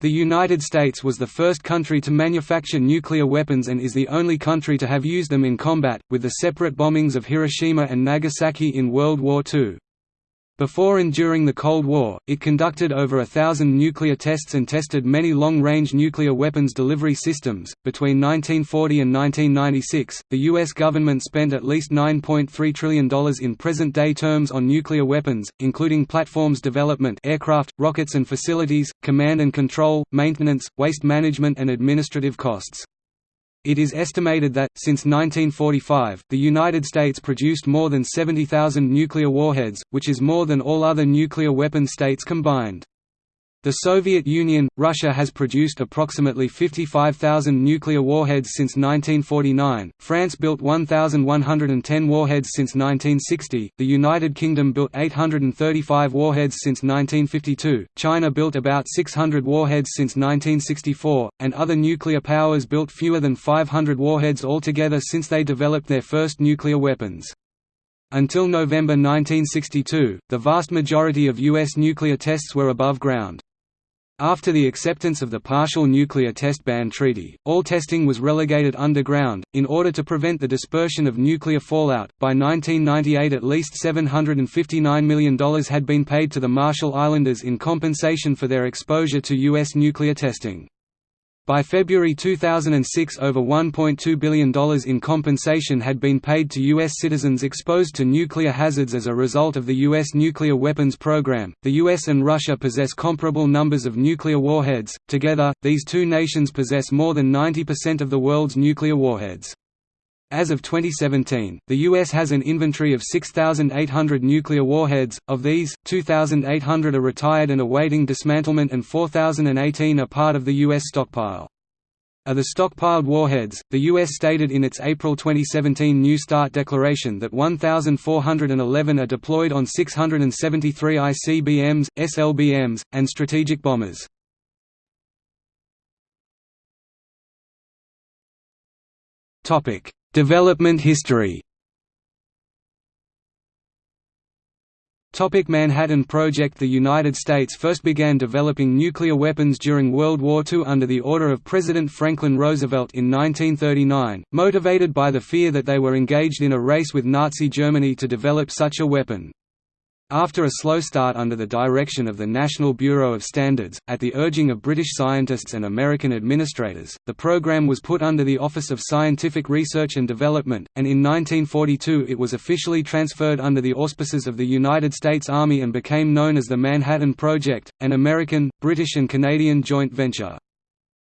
The United States was the first country to manufacture nuclear weapons and is the only country to have used them in combat, with the separate bombings of Hiroshima and Nagasaki in World War II. Before and during the Cold War, it conducted over a thousand nuclear tests and tested many long-range nuclear weapons delivery systems. Between 1940 and 1996, the U.S. government spent at least $9.3 trillion in present-day terms on nuclear weapons, including platforms development aircraft, rockets and facilities, command and control, maintenance, waste management and administrative costs. It is estimated that, since 1945, the United States produced more than 70,000 nuclear warheads, which is more than all other nuclear weapon states combined. The Soviet Union, Russia has produced approximately 55,000 nuclear warheads since 1949, France built 1,110 warheads since 1960, the United Kingdom built 835 warheads since 1952, China built about 600 warheads since 1964, and other nuclear powers built fewer than 500 warheads altogether since they developed their first nuclear weapons. Until November 1962, the vast majority of U.S. nuclear tests were above ground. After the acceptance of the Partial Nuclear Test Ban Treaty, all testing was relegated underground, in order to prevent the dispersion of nuclear fallout. By 1998, at least $759 million had been paid to the Marshall Islanders in compensation for their exposure to U.S. nuclear testing. By February 2006 over $1.2 billion in compensation had been paid to U.S. citizens exposed to nuclear hazards as a result of the U.S. nuclear weapons program. The U.S. and Russia possess comparable numbers of nuclear warheads, together, these two nations possess more than 90% of the world's nuclear warheads. As of 2017, the U.S. has an inventory of 6,800 nuclear warheads, of these, 2,800 are retired and awaiting dismantlement and 4,018 are part of the U.S. stockpile. Of the stockpiled warheads, the U.S. stated in its April 2017 New START declaration that 1,411 are deployed on 673 ICBMs, SLBMs, and strategic bombers. Topic Development history Topic Manhattan Project The United States first began developing nuclear weapons during World War II under the order of President Franklin Roosevelt in 1939, motivated by the fear that they were engaged in a race with Nazi Germany to develop such a weapon. After a slow start under the direction of the National Bureau of Standards, at the urging of British scientists and American administrators, the program was put under the Office of Scientific Research and Development, and in 1942 it was officially transferred under the auspices of the United States Army and became known as the Manhattan Project, an American, British and Canadian joint venture.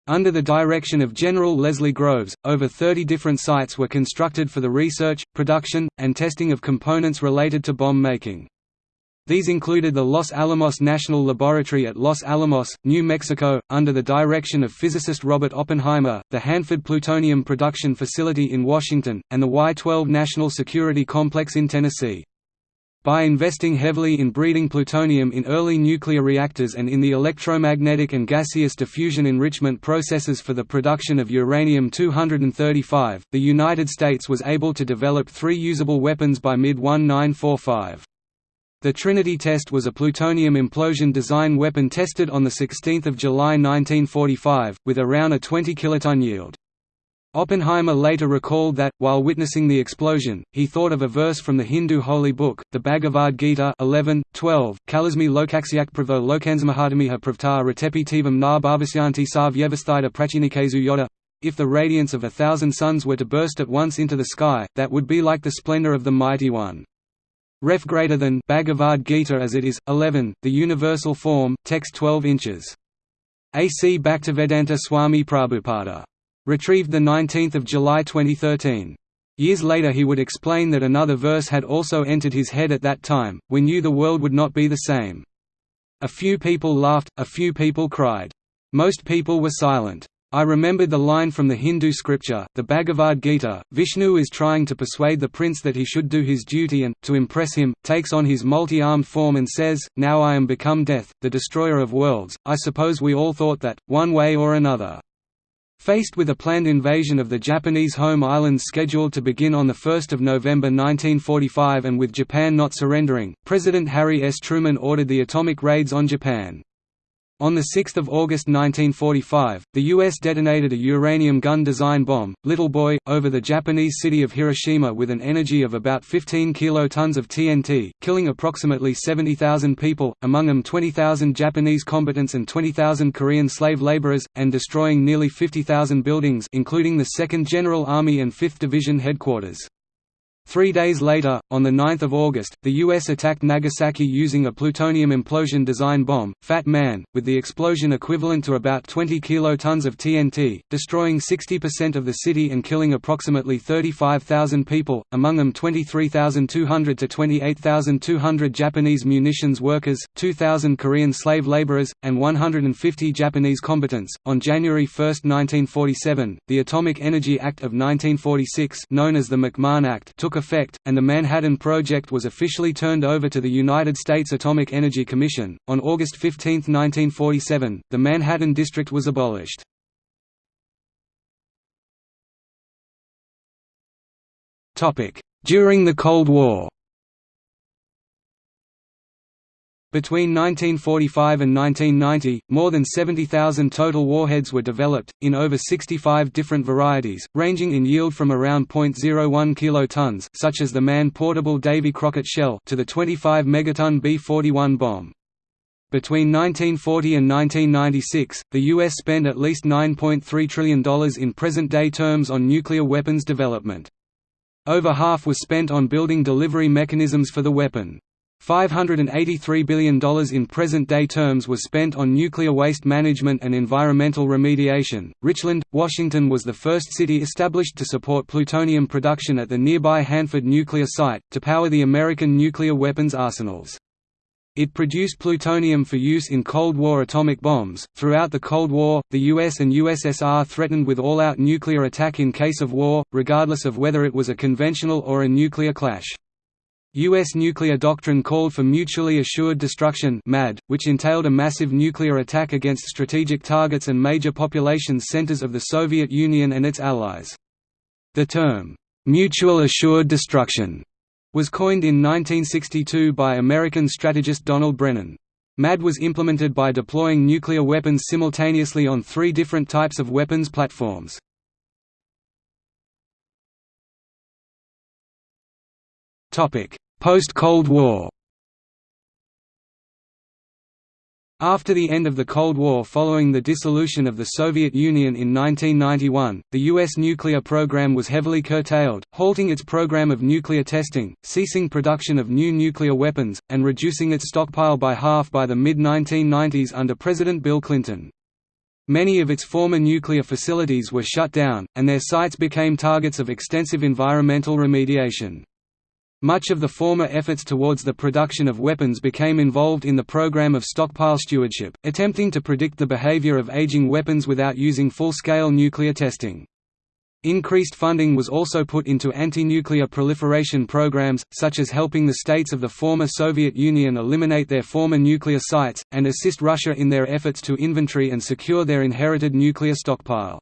Under the direction of General Leslie Groves, over 30 different sites were constructed for the research, production, and testing of components related to bomb making. These included the Los Alamos National Laboratory at Los Alamos, New Mexico, under the direction of physicist Robert Oppenheimer, the Hanford Plutonium Production Facility in Washington, and the Y-12 National Security Complex in Tennessee. By investing heavily in breeding plutonium in early nuclear reactors and in the electromagnetic and gaseous diffusion enrichment processes for the production of uranium-235, the United States was able to develop three usable weapons by mid-1945. The Trinity test was a plutonium implosion design weapon tested on 16 July 1945, with around a 20 kiloton yield. Oppenheimer later recalled that, while witnessing the explosion, he thought of a verse from the Hindu holy book, the Bhagavad Gita 11, 12, Kalasmi lokaksyak pravo lokansmahatamiha pravta retepitivam na bhavasyanti sa prachinikesu yoda. If the radiance of a thousand suns were to burst at once into the sky, that would be like the splendor of the Mighty One. Ref greater than Bhagavad Gita as it is, 11, the universal form, text 12 inches. A.C. Bhaktivedanta Swami Prabhupada. Retrieved 19 July 2013. Years later he would explain that another verse had also entered his head at that time, we knew the world would not be the same. A few people laughed, a few people cried. Most people were silent. I remembered the line from the Hindu scripture, the Bhagavad Gita, Vishnu is trying to persuade the prince that he should do his duty and, to impress him, takes on his multi-armed form and says, Now I am become death, the destroyer of worlds. I suppose we all thought that, one way or another. Faced with a planned invasion of the Japanese home islands scheduled to begin on 1 November 1945 and with Japan not surrendering, President Harry S. Truman ordered the atomic raids on Japan. On 6 August 1945, the U.S. detonated a uranium gun design bomb, Little Boy, over the Japanese city of Hiroshima with an energy of about 15 kilotons of TNT, killing approximately 70,000 people, among them 20,000 Japanese combatants and 20,000 Korean slave laborers, and destroying nearly 50,000 buildings including the 2nd General Army and 5th Division headquarters. Three days later, on 9 August, the U.S. attacked Nagasaki using a plutonium implosion design bomb, Fat Man, with the explosion equivalent to about 20 kilotons of TNT, destroying 60% of the city and killing approximately 35,000 people, among them 23,200 to 28,200 Japanese munitions workers, 2,000 Korean slave laborers, and 150 Japanese combatants. On January 1, 1947, the Atomic Energy Act of 1946, known as the McMahon Act, took effect, and the Manhattan Project was officially turned over to the United States Atomic Energy Commission. On August 15, 1947, the Manhattan District was abolished. During the Cold War Between 1945 and 1990, more than 70,000 total warheads were developed, in over 65 different varieties, ranging in yield from around 0.01 kilotons such as the man-portable Davy Crockett shell to the 25 megaton B-41 bomb. Between 1940 and 1996, the U.S. spent at least $9.3 trillion in present-day terms on nuclear weapons development. Over half was spent on building delivery mechanisms for the weapon. $583 billion in present-day terms was spent on nuclear waste management and environmental remediation. Richland, Washington was the first city established to support plutonium production at the nearby Hanford nuclear site, to power the American nuclear weapons arsenals. It produced plutonium for use in Cold War atomic bombs. Throughout the Cold War, the US and USSR threatened with all out nuclear attack in case of war, regardless of whether it was a conventional or a nuclear clash. U.S. nuclear doctrine called for mutually assured destruction MAD, which entailed a massive nuclear attack against strategic targets and major population centers of the Soviet Union and its allies. The term, "'mutual assured destruction' was coined in 1962 by American strategist Donald Brennan. MAD was implemented by deploying nuclear weapons simultaneously on three different types of weapons platforms. Post-Cold War After the end of the Cold War following the dissolution of the Soviet Union in 1991, the U.S. nuclear program was heavily curtailed, halting its program of nuclear testing, ceasing production of new nuclear weapons, and reducing its stockpile by half by the mid-1990s under President Bill Clinton. Many of its former nuclear facilities were shut down, and their sites became targets of extensive environmental remediation. Much of the former efforts towards the production of weapons became involved in the program of stockpile stewardship, attempting to predict the behavior of aging weapons without using full-scale nuclear testing. Increased funding was also put into anti-nuclear proliferation programs, such as helping the states of the former Soviet Union eliminate their former nuclear sites, and assist Russia in their efforts to inventory and secure their inherited nuclear stockpile.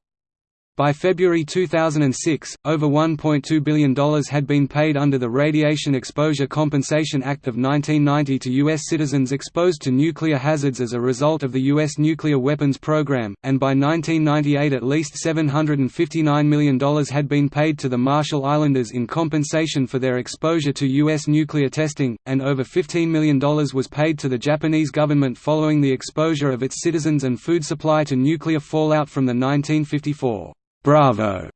By February 2006, over $1.2 billion had been paid under the Radiation Exposure Compensation Act of 1990 to U.S. citizens exposed to nuclear hazards as a result of the U.S. nuclear weapons program, and by 1998 at least $759 million had been paid to the Marshall Islanders in compensation for their exposure to U.S. nuclear testing, and over $15 million was paid to the Japanese government following the exposure of its citizens and food supply to nuclear fallout from the 1954 Bravo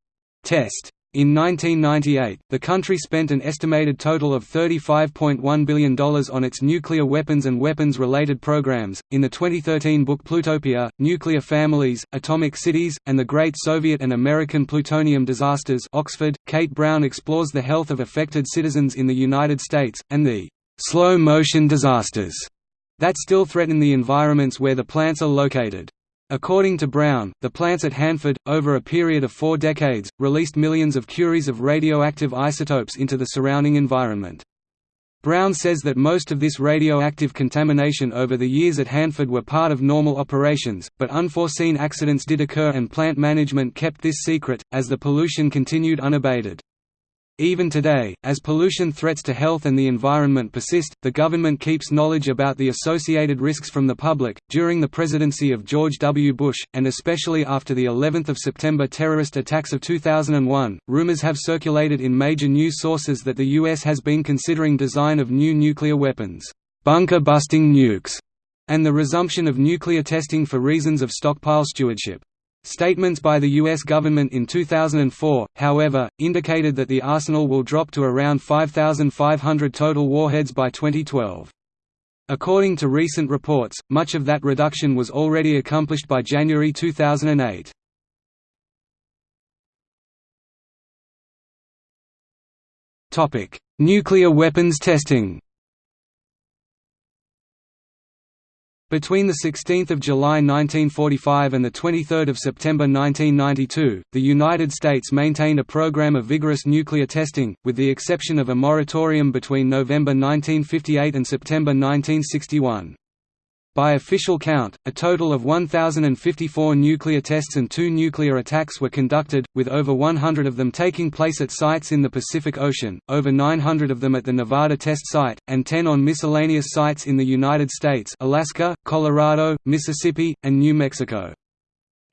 test. In 1998, the country spent an estimated total of $35.1 billion on its nuclear weapons and weapons-related programs. In the 2013 book Plutopia: Nuclear Families, Atomic Cities, and the Great Soviet and American Plutonium Disasters, Oxford, Kate Brown explores the health of affected citizens in the United States and the slow-motion disasters that still threaten the environments where the plants are located. According to Brown, the plants at Hanford, over a period of four decades, released millions of curies of radioactive isotopes into the surrounding environment. Brown says that most of this radioactive contamination over the years at Hanford were part of normal operations, but unforeseen accidents did occur and plant management kept this secret, as the pollution continued unabated. Even today, as pollution threats to health and the environment persist, the government keeps knowledge about the associated risks from the public. During the presidency of George W. Bush, and especially after the 11th of September terrorist attacks of 2001, rumors have circulated in major news sources that the U.S. has been considering design of new nuclear weapons, bunker-busting nukes, and the resumption of nuclear testing for reasons of stockpile stewardship. Statements by the U.S. government in 2004, however, indicated that the arsenal will drop to around 5,500 total warheads by 2012. According to recent reports, much of that reduction was already accomplished by January 2008. Nuclear weapons testing Between 16 July 1945 and 23 September 1992, the United States maintained a program of vigorous nuclear testing, with the exception of a moratorium between November 1958 and September 1961. By official count, a total of 1,054 nuclear tests and two nuclear attacks were conducted, with over 100 of them taking place at sites in the Pacific Ocean, over 900 of them at the Nevada test site, and 10 on miscellaneous sites in the United States Alaska, Colorado, Mississippi, and New Mexico.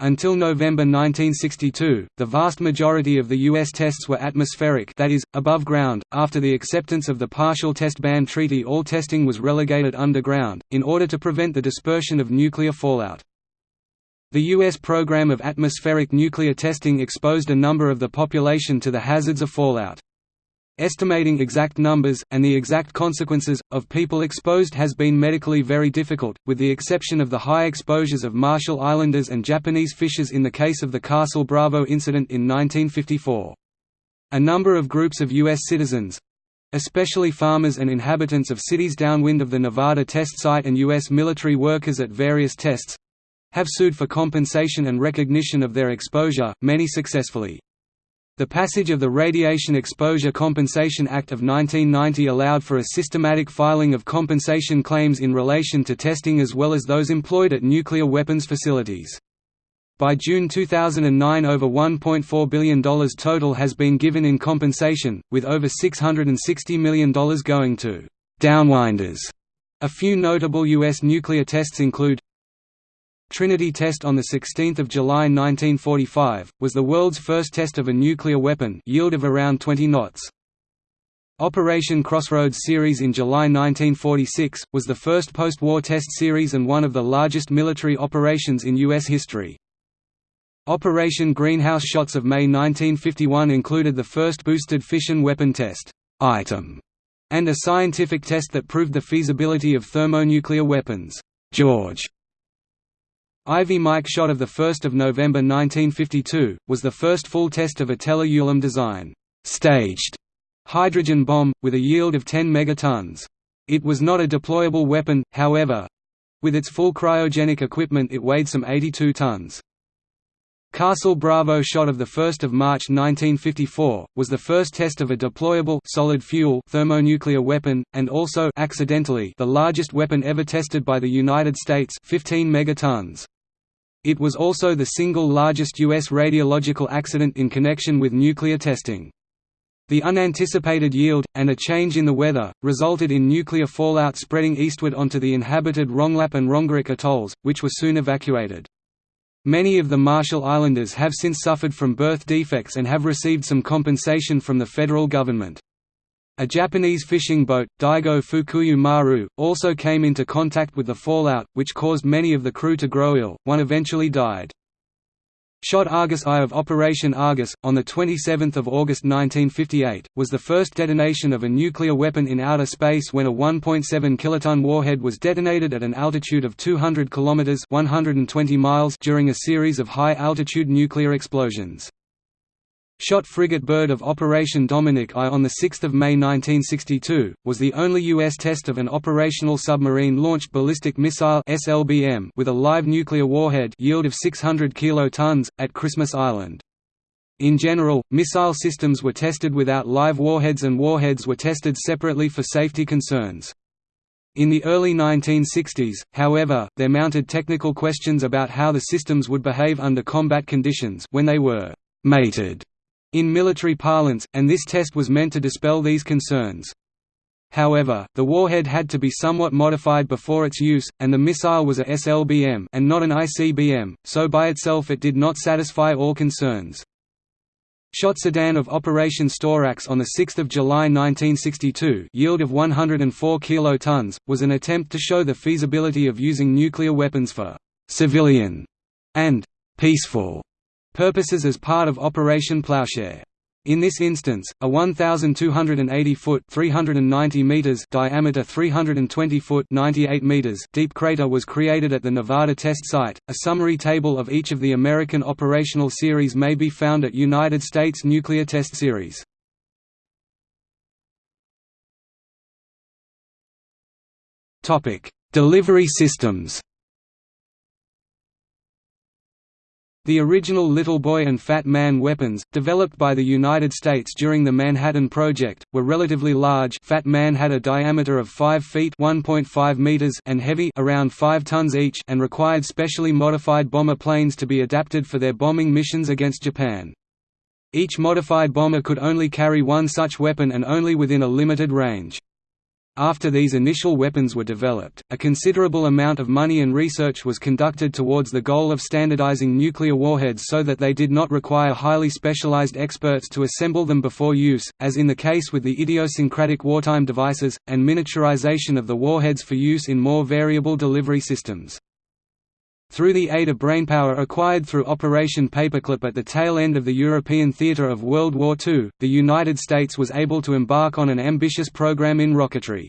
Until November 1962, the vast majority of the U.S. tests were atmospheric that is, above ground. After the acceptance of the Partial Test Ban Treaty all testing was relegated underground, in order to prevent the dispersion of nuclear fallout. The U.S. program of atmospheric nuclear testing exposed a number of the population to the hazards of fallout. Estimating exact numbers, and the exact consequences, of people exposed has been medically very difficult, with the exception of the high exposures of Marshall Islanders and Japanese fishers in the case of the Castle Bravo incident in 1954. A number of groups of U.S. citizens—especially farmers and inhabitants of cities downwind of the Nevada test site and U.S. military workers at various tests—have sued for compensation and recognition of their exposure, many successfully. The passage of the Radiation Exposure Compensation Act of 1990 allowed for a systematic filing of compensation claims in relation to testing as well as those employed at nuclear weapons facilities. By June 2009 over $1.4 billion total has been given in compensation, with over $660 million going to «downwinders». A few notable U.S. nuclear tests include Trinity test on 16 July 1945, was the world's first test of a nuclear weapon yield of around 20 knots. Operation Crossroads series in July 1946, was the first post-war test series and one of the largest military operations in U.S. history. Operation Greenhouse Shots of May 1951 included the first boosted fission weapon test item, and a scientific test that proved the feasibility of thermonuclear weapons. George Ivy Mike shot of 1 November 1952, was the first full test of a Teller-Ulam design staged hydrogen bomb, with a yield of 10 megatons. It was not a deployable weapon, however. With its full cryogenic equipment it weighed some 82 tons. Castle Bravo shot of 1 March 1954, was the first test of a deployable solid fuel thermonuclear weapon, and also accidentally the largest weapon ever tested by the United States 15 megatons. It was also the single largest U.S. radiological accident in connection with nuclear testing. The unanticipated yield, and a change in the weather, resulted in nuclear fallout spreading eastward onto the inhabited Rongelap and Rongerik atolls, which were soon evacuated. Many of the Marshall Islanders have since suffered from birth defects and have received some compensation from the federal government. A Japanese fishing boat, Daigo Fukuryu Maru, also came into contact with the fallout, which caused many of the crew to grow ill, one eventually died. Shot Argus I of Operation Argus, on 27 August 1958, was the first detonation of a nuclear weapon in outer space when a 1.7 kiloton warhead was detonated at an altitude of 200 km 120 miles during a series of high-altitude nuclear explosions. Shot frigate Bird of Operation Dominic I on 6 May 1962, was the only U.S. test of an operational submarine-launched ballistic missile with a live nuclear warhead yield of 600 kilotons, at Christmas Island. In general, missile systems were tested without live warheads and warheads were tested separately for safety concerns. In the early 1960s, however, there mounted technical questions about how the systems would behave under combat conditions when they were «mated» in military parlance, and this test was meant to dispel these concerns. However, the warhead had to be somewhat modified before its use, and the missile was a SLBM and not an ICBM, so by itself it did not satisfy all concerns. Shot Sedan of Operation Storax on 6 July 1962 yield of 104 kilotons, was an attempt to show the feasibility of using nuclear weapons for «civilian» and «peaceful» purposes as part of Operation Plowshare. In this instance, a 1,280-foot (390 meters) diameter 320-foot (98 meters) deep crater was created at the Nevada test site. A summary table of each of the American operational series may be found at United States Nuclear Test Series. Topic: Delivery systems. The original Little Boy and Fat Man weapons, developed by the United States during the Manhattan Project, were relatively large Fat Man had a diameter of 5 feet meters and heavy around 5 tons each and required specially modified bomber planes to be adapted for their bombing missions against Japan. Each modified bomber could only carry one such weapon and only within a limited range. After these initial weapons were developed, a considerable amount of money and research was conducted towards the goal of standardizing nuclear warheads so that they did not require highly specialized experts to assemble them before use, as in the case with the idiosyncratic wartime devices, and miniaturization of the warheads for use in more variable delivery systems. Through the aid of brainpower acquired through Operation Paperclip at the tail end of the European theatre of World War II, the United States was able to embark on an ambitious program in rocketry.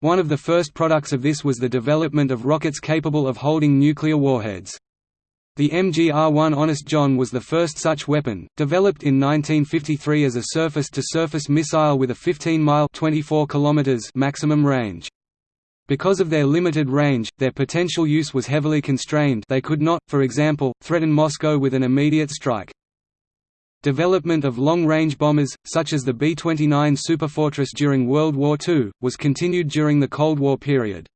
One of the first products of this was the development of rockets capable of holding nuclear warheads. The MGR-1 Honest John was the first such weapon, developed in 1953 as a surface-to-surface -surface missile with a 15-mile maximum range. Because of their limited range, their potential use was heavily constrained they could not, for example, threaten Moscow with an immediate strike. Development of long-range bombers, such as the B-29 Superfortress during World War II, was continued during the Cold War period.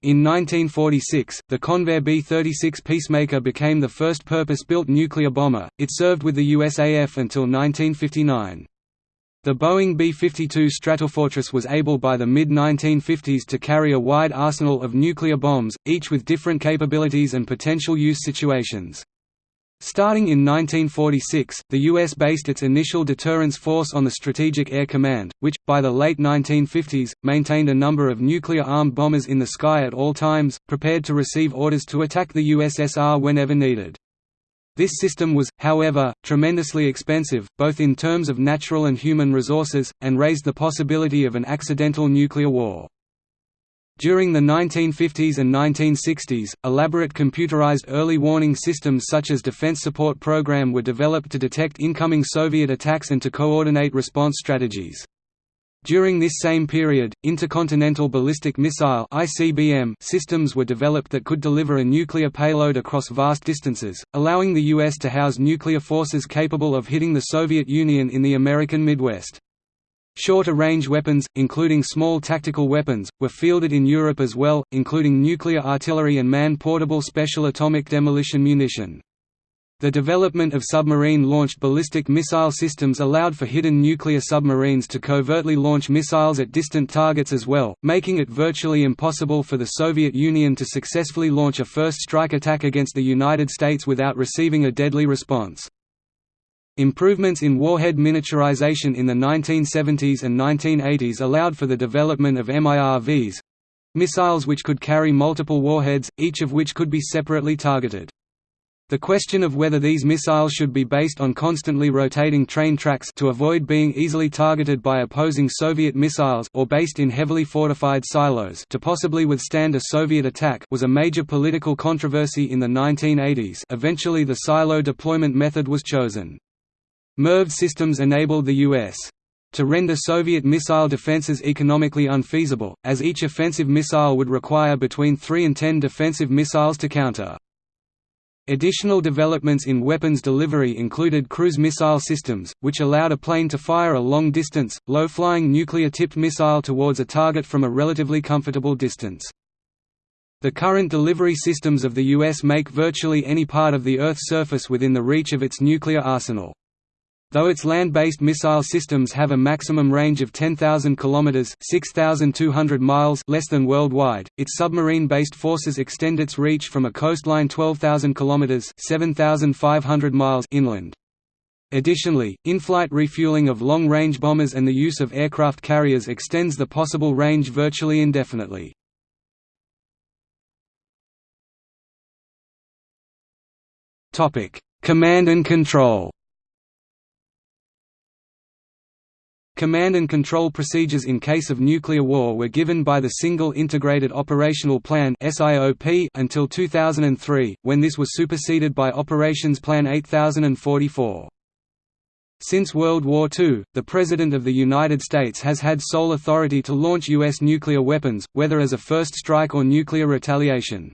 In 1946, the Convair B-36 Peacemaker became the first purpose-built nuclear bomber, it served with the USAF until 1959. The Boeing B-52 Stratofortress was able by the mid-1950s to carry a wide arsenal of nuclear bombs, each with different capabilities and potential use situations. Starting in 1946, the U.S. based its initial deterrence force on the Strategic Air Command, which, by the late 1950s, maintained a number of nuclear-armed bombers in the sky at all times, prepared to receive orders to attack the USSR whenever needed. This system was, however, tremendously expensive, both in terms of natural and human resources, and raised the possibility of an accidental nuclear war. During the 1950s and 1960s, elaborate computerized early warning systems such as Defense Support Program were developed to detect incoming Soviet attacks and to coordinate response strategies. During this same period, intercontinental ballistic missile (ICBM) systems were developed that could deliver a nuclear payload across vast distances, allowing the US to house nuclear forces capable of hitting the Soviet Union in the American Midwest. Shorter-range weapons, including small tactical weapons, were fielded in Europe as well, including nuclear artillery and man-portable special atomic demolition munition. The development of submarine-launched ballistic missile systems allowed for hidden nuclear submarines to covertly launch missiles at distant targets as well, making it virtually impossible for the Soviet Union to successfully launch a first strike attack against the United States without receiving a deadly response. Improvements in warhead miniaturization in the 1970s and 1980s allowed for the development of MIRVs—missiles which could carry multiple warheads, each of which could be separately targeted. The question of whether these missiles should be based on constantly rotating train tracks to avoid being easily targeted by opposing Soviet missiles or based in heavily fortified silos to possibly withstand a Soviet attack was a major political controversy in the 1980s eventually the silo deployment method was chosen. MIRV systems enabled the U.S. to render Soviet missile defenses economically unfeasible, as each offensive missile would require between 3 and 10 defensive missiles to counter. Additional developments in weapons delivery included cruise missile systems, which allowed a plane to fire a long-distance, low-flying nuclear-tipped missile towards a target from a relatively comfortable distance. The current delivery systems of the U.S. make virtually any part of the Earth's surface within the reach of its nuclear arsenal. Though its land-based missile systems have a maximum range of 10,000 kilometers (6,200 miles) less than worldwide, its submarine-based forces extend its reach from a coastline 12,000 kilometers (7,500 miles) inland. Additionally, in-flight refueling of long-range bombers and the use of aircraft carriers extends the possible range virtually indefinitely. Topic: Command and control. Command and control procedures in case of nuclear war were given by the Single Integrated Operational Plan until 2003, when this was superseded by Operations Plan 8044. Since World War II, the President of the United States has had sole authority to launch U.S. nuclear weapons, whether as a first strike or nuclear retaliation.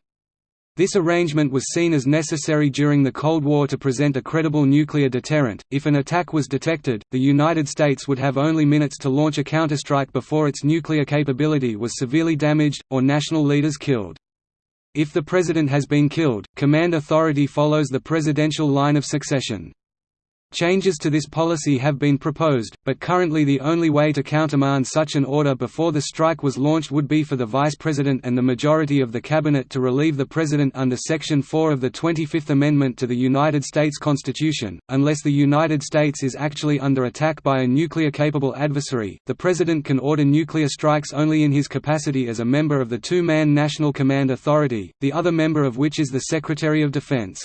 This arrangement was seen as necessary during the Cold War to present a credible nuclear deterrent. If an attack was detected, the United States would have only minutes to launch a counterstrike before its nuclear capability was severely damaged, or national leaders killed. If the president has been killed, command authority follows the presidential line of succession. Changes to this policy have been proposed, but currently the only way to countermand such an order before the strike was launched would be for the Vice President and the majority of the Cabinet to relieve the President under Section 4 of the 25th Amendment to the United States Constitution. Unless the United States is actually under attack by a nuclear-capable adversary, the President can order nuclear strikes only in his capacity as a member of the two-man National Command Authority, the other member of which is the Secretary of Defense.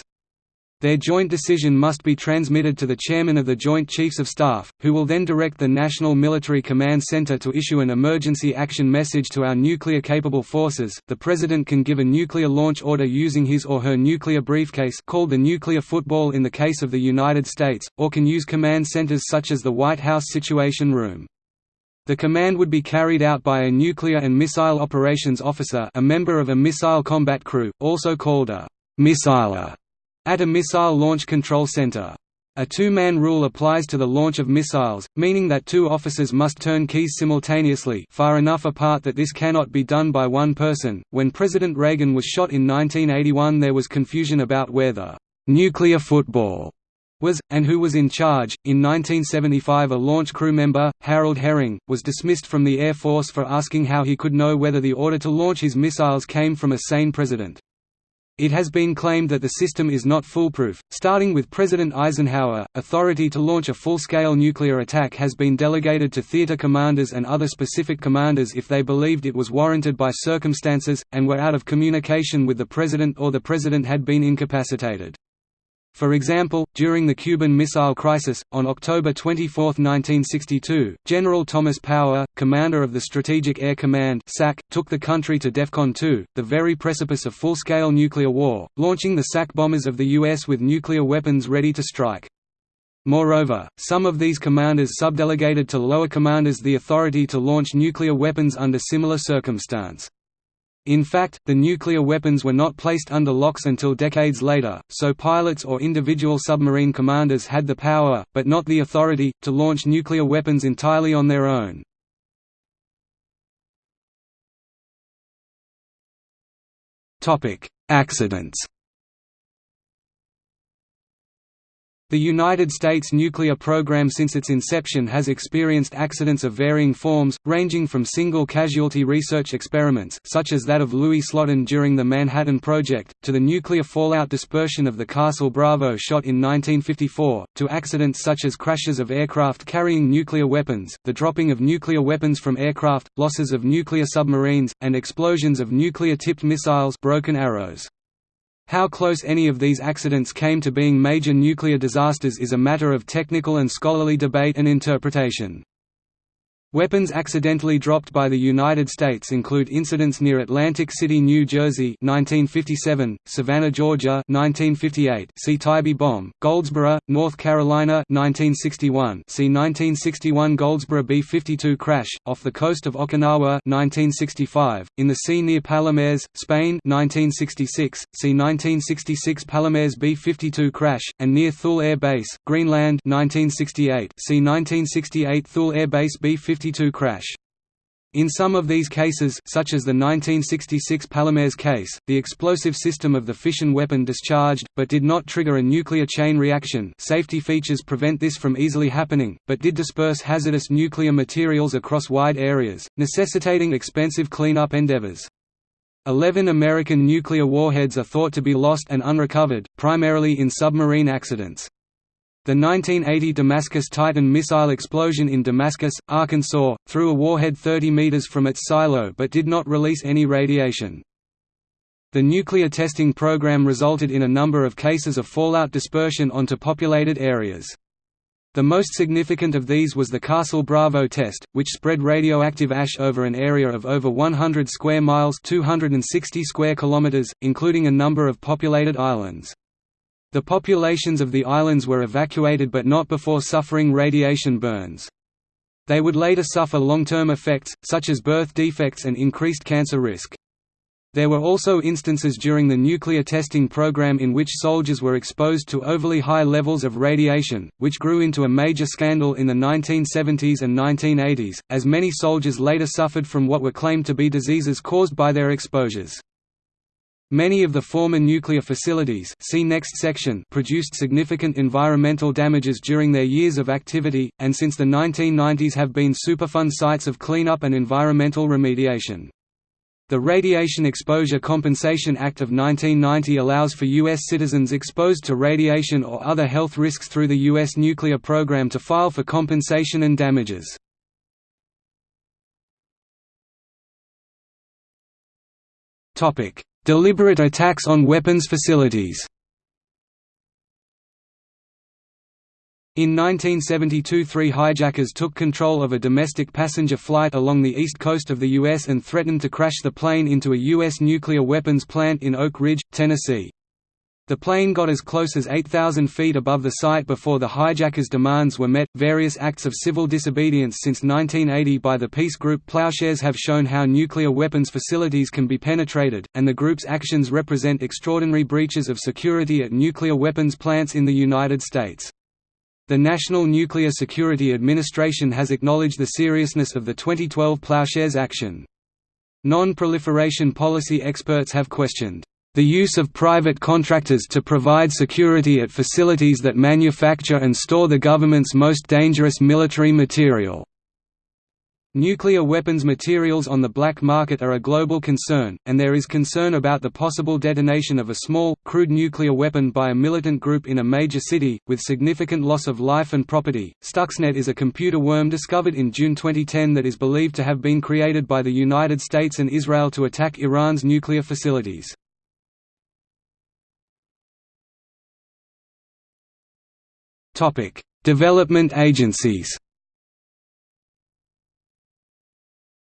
Their joint decision must be transmitted to the Chairman of the Joint Chiefs of Staff, who will then direct the National Military Command Center to issue an emergency action message to our nuclear-capable forces. The President can give a nuclear launch order using his or her nuclear briefcase called the nuclear football in the case of the United States, or can use command centers such as the White House Situation Room. The command would be carried out by a nuclear and missile operations officer a member of a missile combat crew, also called a missiler at a missile launch control center. A two-man rule applies to the launch of missiles, meaning that two officers must turn keys simultaneously far enough apart that this cannot be done by one person. When President Reagan was shot in 1981 there was confusion about where the «nuclear football» was, and who was in charge. In 1975 a launch crew member, Harold Hering, was dismissed from the Air Force for asking how he could know whether the order to launch his missiles came from a sane president. It has been claimed that the system is not foolproof. Starting with President Eisenhower, authority to launch a full-scale nuclear attack has been delegated to theater commanders and other specific commanders if they believed it was warranted by circumstances, and were out of communication with the president or the president had been incapacitated. For example, during the Cuban Missile Crisis, on October 24, 1962, General Thomas Power, commander of the Strategic Air Command SAC, took the country to DEFCON 2, the very precipice of full-scale nuclear war, launching the SAC bombers of the U.S. with nuclear weapons ready to strike. Moreover, some of these commanders subdelegated to lower commanders the authority to launch nuclear weapons under similar circumstance. In fact, the nuclear weapons were not placed under locks until decades later, so pilots or individual submarine commanders had the power, but not the authority, to launch nuclear weapons entirely on their own. Accidents The United States nuclear program since its inception has experienced accidents of varying forms, ranging from single-casualty research experiments such as that of Louis Slotin during the Manhattan Project, to the nuclear fallout dispersion of the Castle Bravo shot in 1954, to accidents such as crashes of aircraft carrying nuclear weapons, the dropping of nuclear weapons from aircraft, losses of nuclear submarines, and explosions of nuclear-tipped missiles broken arrows. How close any of these accidents came to being major nuclear disasters is a matter of technical and scholarly debate and interpretation. Weapons accidentally dropped by the United States include incidents near Atlantic City, New Jersey 1957, Savannah, Georgia 1958, see Tybee bomb, Goldsboro, North Carolina 1961, see 1961 Goldsboro B-52 crash, off the coast of Okinawa 1965, in the sea near Palomares, Spain 1966, see 1966 Palomares B-52 crash, and near Thule Air Base, Greenland 1968, see 1968 Thule Air Base B-52 crash. In some of these cases such as the 1966 Palomares case, the explosive system of the fission weapon discharged, but did not trigger a nuclear chain reaction safety features prevent this from easily happening, but did disperse hazardous nuclear materials across wide areas, necessitating expensive cleanup endeavors. Eleven American nuclear warheads are thought to be lost and unrecovered, primarily in submarine accidents. The 1980 Damascus Titan missile explosion in Damascus, Arkansas, threw a warhead 30 meters from its silo but did not release any radiation. The nuclear testing program resulted in a number of cases of fallout dispersion onto populated areas. The most significant of these was the Castle Bravo test, which spread radioactive ash over an area of over 100 square miles 260 square kilometers, including a number of populated islands. The populations of the islands were evacuated but not before suffering radiation burns. They would later suffer long-term effects, such as birth defects and increased cancer risk. There were also instances during the nuclear testing program in which soldiers were exposed to overly high levels of radiation, which grew into a major scandal in the 1970s and 1980s, as many soldiers later suffered from what were claimed to be diseases caused by their exposures. Many of the former nuclear facilities see next section produced significant environmental damages during their years of activity, and since the 1990s have been Superfund sites of cleanup and environmental remediation. The Radiation Exposure Compensation Act of 1990 allows for U.S. citizens exposed to radiation or other health risks through the U.S. nuclear program to file for compensation and damages. Deliberate attacks on weapons facilities In 1972 three hijackers took control of a domestic passenger flight along the east coast of the U.S. and threatened to crash the plane into a U.S. nuclear weapons plant in Oak Ridge, Tennessee. The plane got as close as 8,000 feet above the site before the hijackers' demands were met. Various acts of civil disobedience since 1980 by the peace group Plowshares have shown how nuclear weapons facilities can be penetrated, and the group's actions represent extraordinary breaches of security at nuclear weapons plants in the United States. The National Nuclear Security Administration has acknowledged the seriousness of the 2012 Plowshares action. Non-proliferation policy experts have questioned the use of private contractors to provide security at facilities that manufacture and store the government's most dangerous military material. Nuclear weapons materials on the black market are a global concern, and there is concern about the possible detonation of a small, crude nuclear weapon by a militant group in a major city, with significant loss of life and property. Stuxnet is a computer worm discovered in June 2010 that is believed to have been created by the United States and Israel to attack Iran's nuclear facilities. Topic: Development agencies.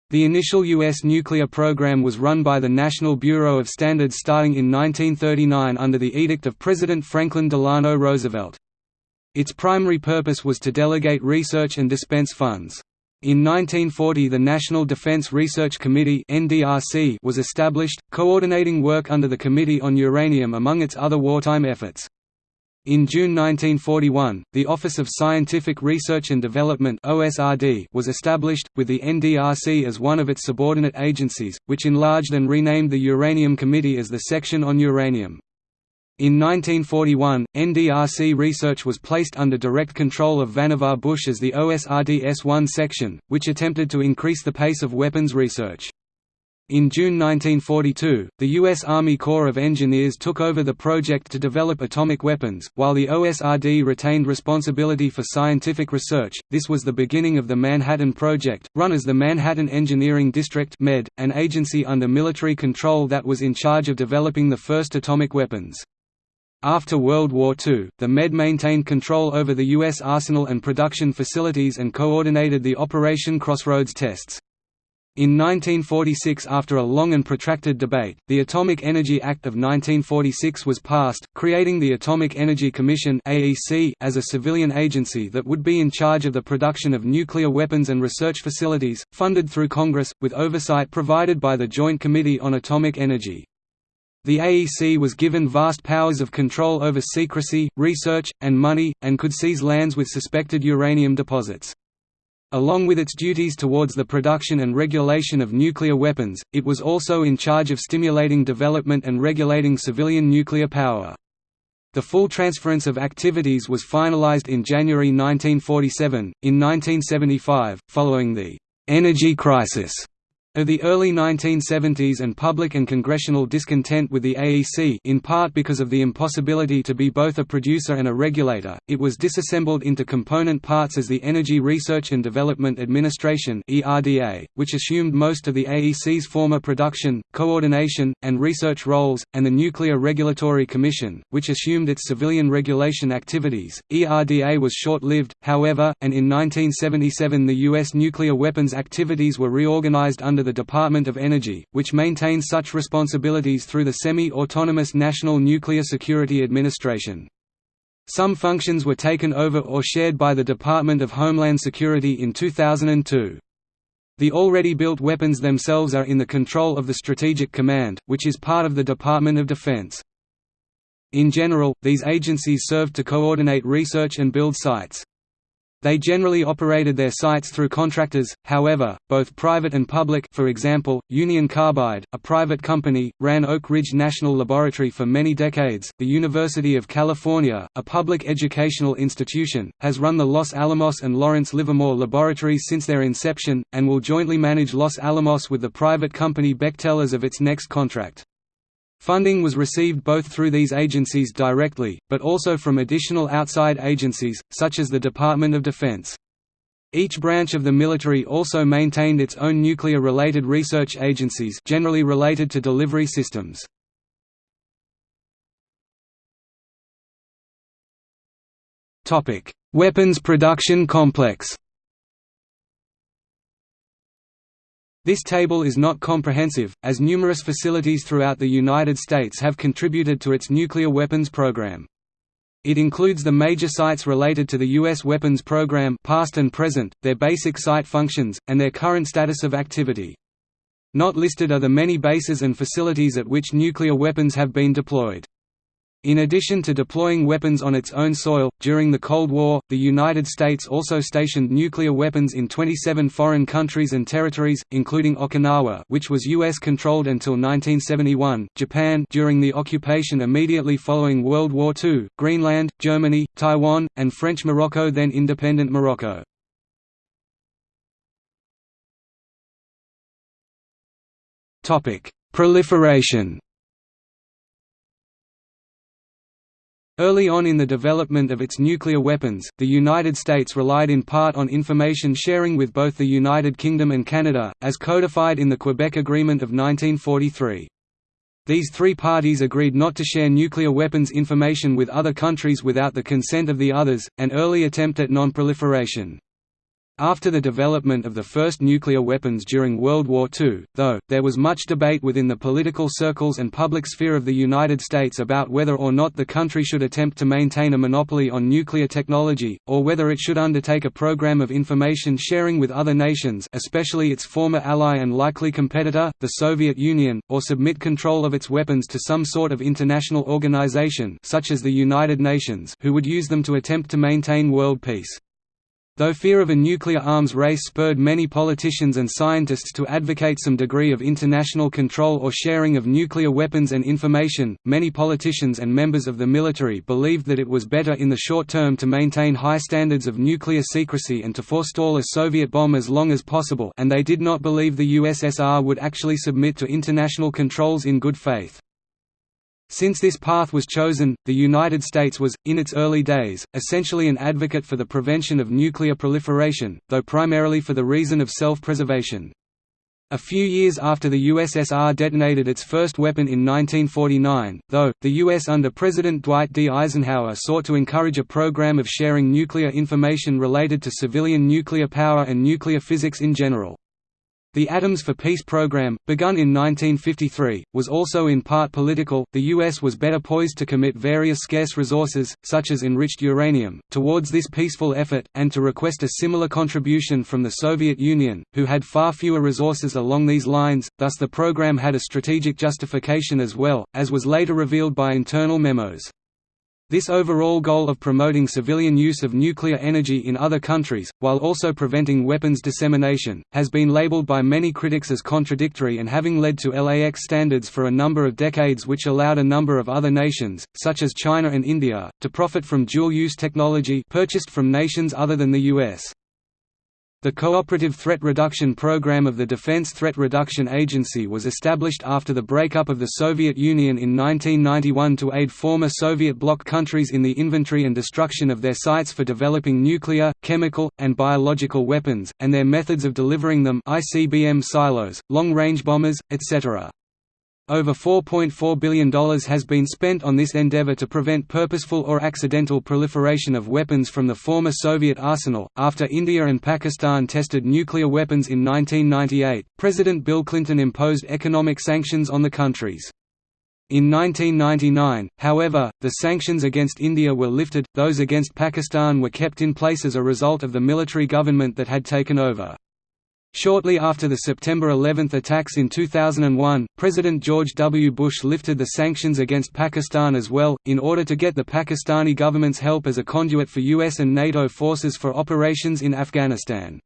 The initial U.S. nuclear program was run by the National Bureau of Standards starting in 1939 under the edict of President Franklin Delano Roosevelt. Its primary purpose was to delegate research and dispense funds. In 1940 the National Defense Research Committee was established, coordinating work under the Committee on Uranium among its other wartime efforts. In June 1941, the Office of Scientific Research and Development was established, with the NDRC as one of its subordinate agencies, which enlarged and renamed the Uranium Committee as the Section on Uranium. In 1941, NDRC research was placed under direct control of Vannevar Bush as the OSRD S1 section, which attempted to increase the pace of weapons research. In June 1942, the U.S. Army Corps of Engineers took over the project to develop atomic weapons, while the OSRD retained responsibility for scientific research. This was the beginning of the Manhattan Project, run as the Manhattan Engineering District (MED), an agency under military control that was in charge of developing the first atomic weapons. After World War II, the MED maintained control over the U.S. arsenal and production facilities and coordinated the Operation Crossroads tests. In 1946 after a long and protracted debate, the Atomic Energy Act of 1946 was passed, creating the Atomic Energy Commission as a civilian agency that would be in charge of the production of nuclear weapons and research facilities, funded through Congress, with oversight provided by the Joint Committee on Atomic Energy. The AEC was given vast powers of control over secrecy, research, and money, and could seize lands with suspected uranium deposits. Along with its duties towards the production and regulation of nuclear weapons, it was also in charge of stimulating development and regulating civilian nuclear power. The full transference of activities was finalized in January 1947. In 1975, following the energy crisis of the early 1970s and public and congressional discontent with the AEC in part because of the impossibility to be both a producer and a regulator, it was disassembled into component parts as the Energy Research and Development Administration which assumed most of the AEC's former production, coordination, and research roles, and the Nuclear Regulatory Commission, which assumed its civilian regulation activities. ERDA was short-lived, however, and in 1977 the U.S. nuclear weapons activities were reorganized under the Department of Energy, which maintains such responsibilities through the semi-autonomous National Nuclear Security Administration. Some functions were taken over or shared by the Department of Homeland Security in 2002. The already built weapons themselves are in the control of the Strategic Command, which is part of the Department of Defense. In general, these agencies served to coordinate research and build sites. They generally operated their sites through contractors, however, both private and public for example, Union Carbide, a private company, ran Oak Ridge National Laboratory for many decades. The University of California, a public educational institution, has run the Los Alamos and Lawrence Livermore laboratories since their inception, and will jointly manage Los Alamos with the private company Bechtel as of its next contract. Funding was received both through these agencies directly, but also from additional outside agencies, such as the Department of Defense. Each branch of the military also maintained its own nuclear-related research agencies generally related to delivery systems. Weapons production complex This table is not comprehensive, as numerous facilities throughout the United States have contributed to its nuclear weapons program. It includes the major sites related to the U.S. weapons program past and present, their basic site functions, and their current status of activity. Not listed are the many bases and facilities at which nuclear weapons have been deployed. In addition to deploying weapons on its own soil, during the Cold War, the United States also stationed nuclear weapons in 27 foreign countries and territories, including Okinawa which was U.S.-controlled until 1971, Japan during the occupation immediately following World War II, Greenland, Germany, Taiwan, and French Morocco then independent Morocco. Proliferation Early on in the development of its nuclear weapons, the United States relied in part on information sharing with both the United Kingdom and Canada, as codified in the Quebec Agreement of 1943. These three parties agreed not to share nuclear weapons information with other countries without the consent of the others, an early attempt at non-proliferation. After the development of the first nuclear weapons during World War II, though, there was much debate within the political circles and public sphere of the United States about whether or not the country should attempt to maintain a monopoly on nuclear technology, or whether it should undertake a program of information sharing with other nations especially its former ally and likely competitor, the Soviet Union, or submit control of its weapons to some sort of international organization such as the United Nations who would use them to attempt to maintain world peace. Though fear of a nuclear arms race spurred many politicians and scientists to advocate some degree of international control or sharing of nuclear weapons and information, many politicians and members of the military believed that it was better in the short term to maintain high standards of nuclear secrecy and to forestall a Soviet bomb as long as possible and they did not believe the USSR would actually submit to international controls in good faith. Since this path was chosen, the United States was, in its early days, essentially an advocate for the prevention of nuclear proliferation, though primarily for the reason of self-preservation. A few years after the USSR detonated its first weapon in 1949, though, the U.S. under President Dwight D. Eisenhower sought to encourage a program of sharing nuclear information related to civilian nuclear power and nuclear physics in general. The Atoms for Peace program, begun in 1953, was also in part political. The U.S. was better poised to commit various scarce resources, such as enriched uranium, towards this peaceful effort, and to request a similar contribution from the Soviet Union, who had far fewer resources along these lines, thus, the program had a strategic justification as well, as was later revealed by internal memos. This overall goal of promoting civilian use of nuclear energy in other countries, while also preventing weapons dissemination, has been labeled by many critics as contradictory and having led to LAX standards for a number of decades which allowed a number of other nations, such as China and India, to profit from dual-use technology purchased from nations other than the US. The Cooperative Threat Reduction Program of the Defense Threat Reduction Agency was established after the breakup of the Soviet Union in 1991 to aid former Soviet bloc countries in the inventory and destruction of their sites for developing nuclear, chemical, and biological weapons, and their methods of delivering them ICBM silos, long-range bombers, etc. Over $4.4 billion has been spent on this endeavor to prevent purposeful or accidental proliferation of weapons from the former Soviet arsenal. After India and Pakistan tested nuclear weapons in 1998, President Bill Clinton imposed economic sanctions on the countries. In 1999, however, the sanctions against India were lifted, those against Pakistan were kept in place as a result of the military government that had taken over. Shortly after the September 11 attacks in 2001, President George W. Bush lifted the sanctions against Pakistan as well, in order to get the Pakistani government's help as a conduit for US and NATO forces for operations in Afghanistan.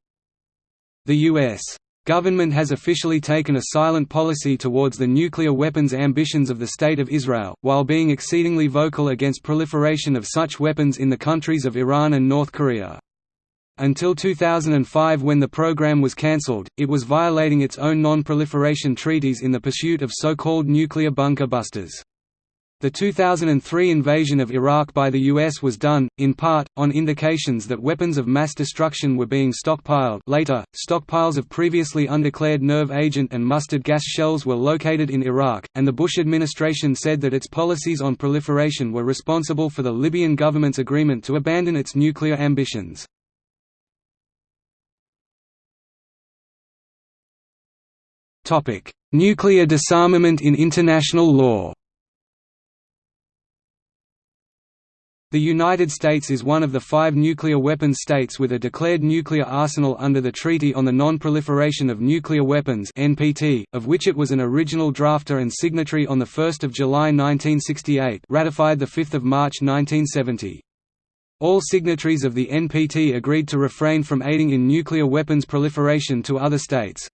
The U.S. government has officially taken a silent policy towards the nuclear weapons ambitions of the State of Israel, while being exceedingly vocal against proliferation of such weapons in the countries of Iran and North Korea. Until 2005 when the program was cancelled, it was violating its own non-proliferation treaties in the pursuit of so-called nuclear bunker busters. The 2003 invasion of Iraq by the US was done, in part, on indications that weapons of mass destruction were being stockpiled later, stockpiles of previously undeclared nerve agent and mustard gas shells were located in Iraq, and the Bush administration said that its policies on proliferation were responsible for the Libyan government's agreement to abandon its nuclear ambitions. Nuclear disarmament in international law The United States is one of the five nuclear weapons states with a declared nuclear arsenal under the Treaty on the Non-Proliferation of Nuclear Weapons of which it was an original drafter and signatory on the 1st of July 1968, ratified the 5th of March 1970. All signatories of the NPT agreed to refrain from aiding in nuclear weapons proliferation to other states.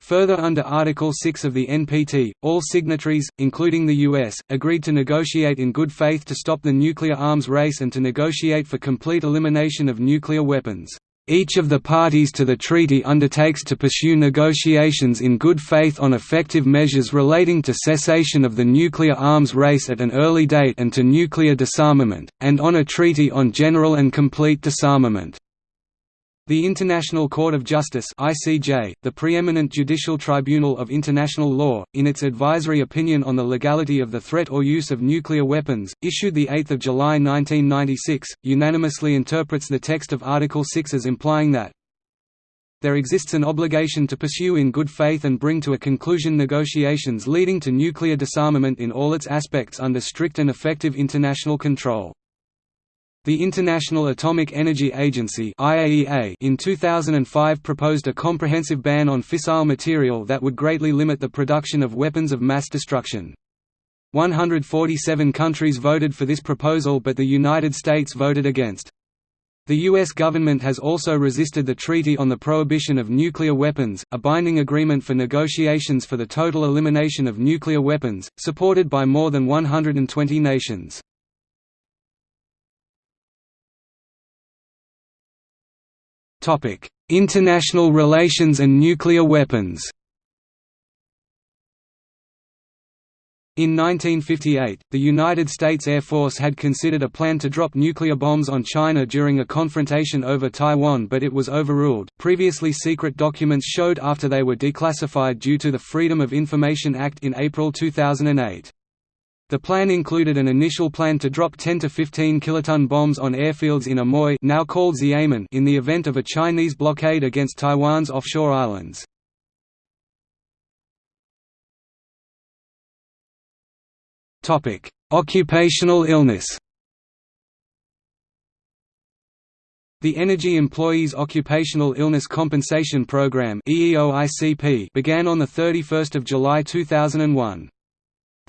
Further under Article 6 of the NPT, all signatories, including the US, agreed to negotiate in good faith to stop the nuclear arms race and to negotiate for complete elimination of nuclear weapons. Each of the parties to the treaty undertakes to pursue negotiations in good faith on effective measures relating to cessation of the nuclear arms race at an early date and to nuclear disarmament, and on a treaty on general and complete disarmament. The International Court of Justice (ICJ), the preeminent judicial tribunal of international law, in its advisory opinion on the legality of the threat or use of nuclear weapons, issued the 8th of July 1996, unanimously interprets the text of Article 6 as implying that there exists an obligation to pursue in good faith and bring to a conclusion negotiations leading to nuclear disarmament in all its aspects under strict and effective international control. The International Atomic Energy Agency (IAEA) in 2005 proposed a comprehensive ban on fissile material that would greatly limit the production of weapons of mass destruction. 147 countries voted for this proposal but the United States voted against. The U.S. government has also resisted the Treaty on the Prohibition of Nuclear Weapons, a binding agreement for negotiations for the total elimination of nuclear weapons, supported by more than 120 nations. International relations and nuclear weapons. In 1958, the United States Air Force had considered a plan to drop nuclear bombs on China during a confrontation over Taiwan but it was overruled. Previously secret documents showed after they were declassified due to the Freedom of Information Act in April 2008. The plan included an initial plan to drop 10 to 15 kiloton bombs on airfields in Amoy now called Xiamen in the event of a Chinese blockade against Taiwan's offshore islands. Occupational illness The Energy Employees Occupational Illness Compensation Program began on 31 July 2001.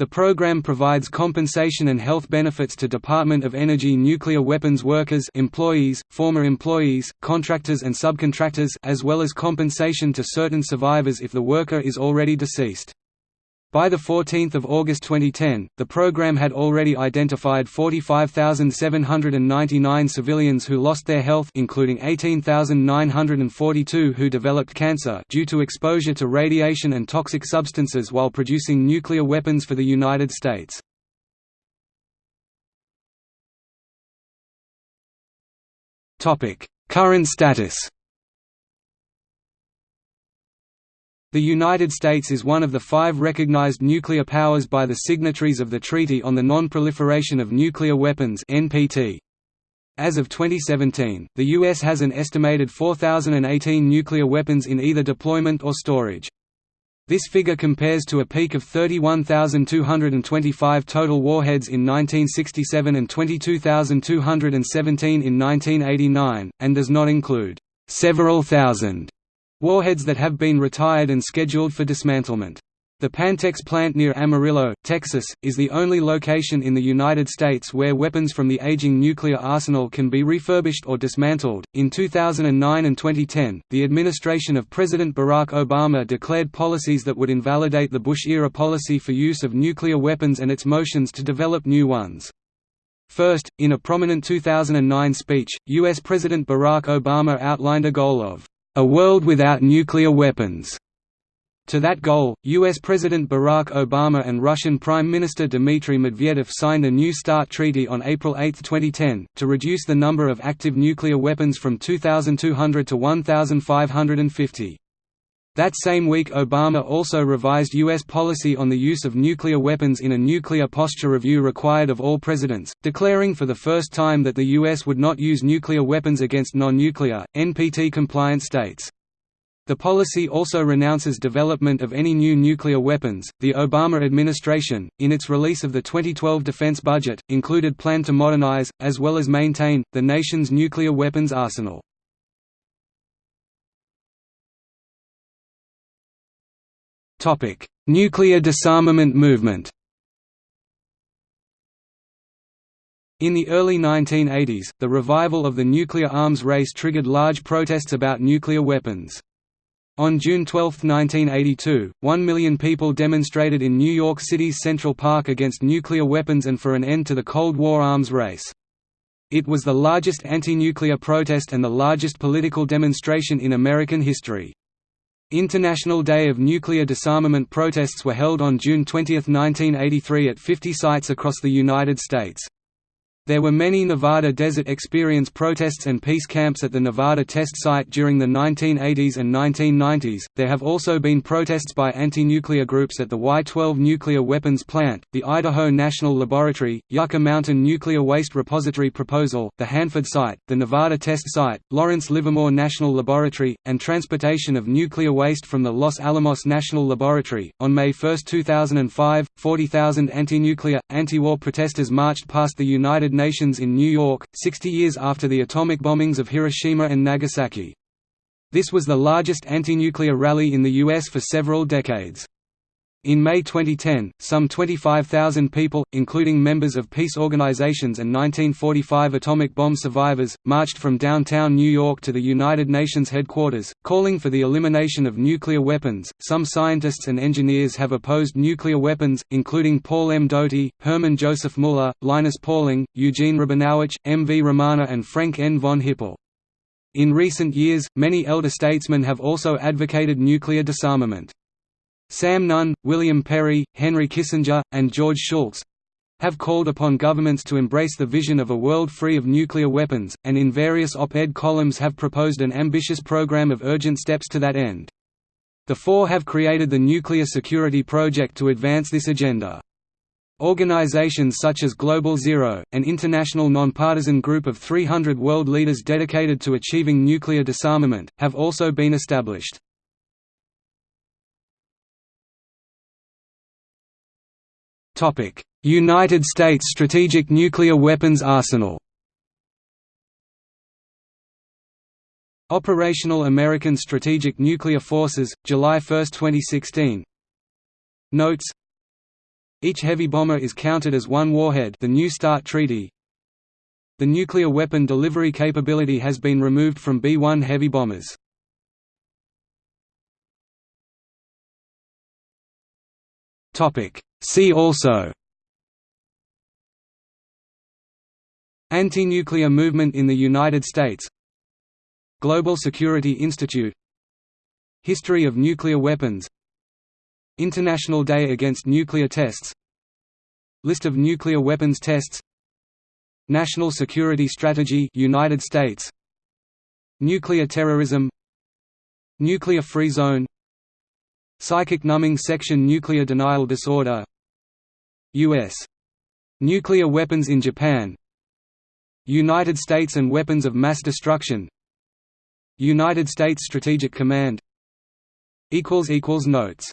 The program provides compensation and health benefits to Department of Energy nuclear weapons workers employees, former employees, contractors and subcontractors as well as compensation to certain survivors if the worker is already deceased. By 14 August 2010, the program had already identified 45,799 civilians who lost their health including 18,942 who developed cancer due to exposure to radiation and toxic substances while producing nuclear weapons for the United States. Current status The United States is one of the five recognized nuclear powers by the signatories of the Treaty on the Non-Proliferation of Nuclear Weapons. As of 2017, the U.S. has an estimated 4,018 nuclear weapons in either deployment or storage. This figure compares to a peak of 31,225 total warheads in 1967 and 22,217 in 1989, and does not include several thousand Warheads that have been retired and scheduled for dismantlement. The Pantex plant near Amarillo, Texas, is the only location in the United States where weapons from the aging nuclear arsenal can be refurbished or dismantled. In 2009 and 2010, the administration of President Barack Obama declared policies that would invalidate the Bush era policy for use of nuclear weapons and its motions to develop new ones. First, in a prominent 2009 speech, U.S. President Barack Obama outlined a goal of a world without nuclear weapons. To that goal, U.S. President Barack Obama and Russian Prime Minister Dmitry Medvedev signed a New START treaty on April 8, 2010, to reduce the number of active nuclear weapons from 2,200 to 1,550. That same week Obama also revised U.S. policy on the use of nuclear weapons in a nuclear posture review required of all presidents, declaring for the first time that the U.S. would not use nuclear weapons against non-nuclear, NPT-compliant states. The policy also renounces development of any new nuclear weapons. The Obama administration, in its release of the 2012 defense budget, included plan to modernize, as well as maintain, the nation's nuclear weapons arsenal. Topic: Nuclear disarmament movement. In the early 1980s, the revival of the nuclear arms race triggered large protests about nuclear weapons. On June 12, 1982, one million people demonstrated in New York City's Central Park against nuclear weapons and for an end to the Cold War arms race. It was the largest anti-nuclear protest and the largest political demonstration in American history. International Day of Nuclear Disarmament protests were held on June 20, 1983 at 50 sites across the United States. There were many Nevada Desert Experience protests and peace camps at the Nevada test site during the 1980s and 1990s. There have also been protests by anti nuclear groups at the Y 12 nuclear weapons plant, the Idaho National Laboratory, Yucca Mountain Nuclear Waste Repository Proposal, the Hanford site, the Nevada test site, Lawrence Livermore National Laboratory, and transportation of nuclear waste from the Los Alamos National Laboratory. On May 1, 2005, 40,000 anti nuclear, anti war protesters marched past the United Nations in New York, 60 years after the atomic bombings of Hiroshima and Nagasaki. This was the largest anti-nuclear rally in the U.S. for several decades. In May 2010, some 25,000 people, including members of peace organizations and 1945 atomic bomb survivors, marched from downtown New York to the United Nations headquarters, calling for the elimination of nuclear weapons. Some scientists and engineers have opposed nuclear weapons, including Paul M. Doty, Hermann Joseph Muller, Linus Pauling, Eugene Rabinowitch, M. V. Ramana, and Frank N. von Hippel. In recent years, many elder statesmen have also advocated nuclear disarmament. Sam Nunn, William Perry, Henry Kissinger, and George Shultz have called upon governments to embrace the vision of a world free of nuclear weapons, and in various op-ed columns have proposed an ambitious program of urgent steps to that end. The four have created the Nuclear Security Project to advance this agenda. Organizations such as Global Zero, an international nonpartisan group of 300 world leaders dedicated to achieving nuclear disarmament, have also been established. United States Strategic Nuclear Weapons Arsenal. Operational American Strategic Nuclear Forces, July 1, 2016 Notes. Each heavy bomber is counted as one warhead. The New START Treaty. The nuclear weapon delivery capability has been removed from B-1 heavy bombers. See also. Anti-nuclear movement in the United States. Global Security Institute. History of nuclear weapons. International Day Against Nuclear Tests. List of nuclear weapons tests. National Security Strategy United States. Nuclear terrorism. Nuclear Free Zone. Psychic numbing section Nuclear denial disorder U.S. Nuclear weapons in Japan. United States and weapons of mass destruction. United States Strategic Command. Notes